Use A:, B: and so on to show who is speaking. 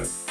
A: you